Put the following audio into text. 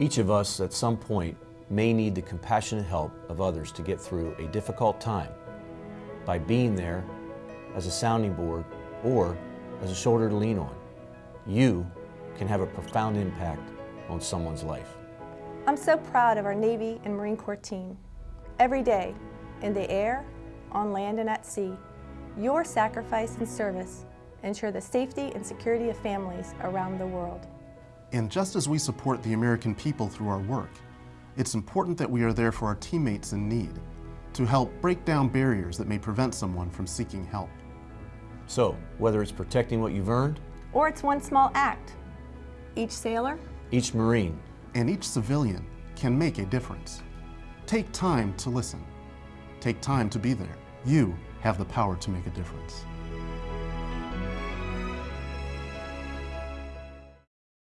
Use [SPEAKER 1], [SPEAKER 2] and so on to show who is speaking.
[SPEAKER 1] Each of us at some point may need the compassionate help of others to get through a difficult time by being there as a sounding board or as a shoulder to lean on. You can have a profound impact on someone's life.
[SPEAKER 2] I'm so proud of our Navy and Marine Corps team. Every day, in the air, on land and at sea, your sacrifice and service ensure the safety and security of families around the world.
[SPEAKER 3] And just as we support the American people through our work, it's important that we are there for our teammates in need, to help break down barriers that may prevent someone from seeking help.
[SPEAKER 1] So, whether it's protecting what you've earned,
[SPEAKER 2] Or it's one small act. Each sailor,
[SPEAKER 1] each Marine,
[SPEAKER 3] And each civilian can make a difference. Take time to listen. Take time to be there. You have the power to make a difference.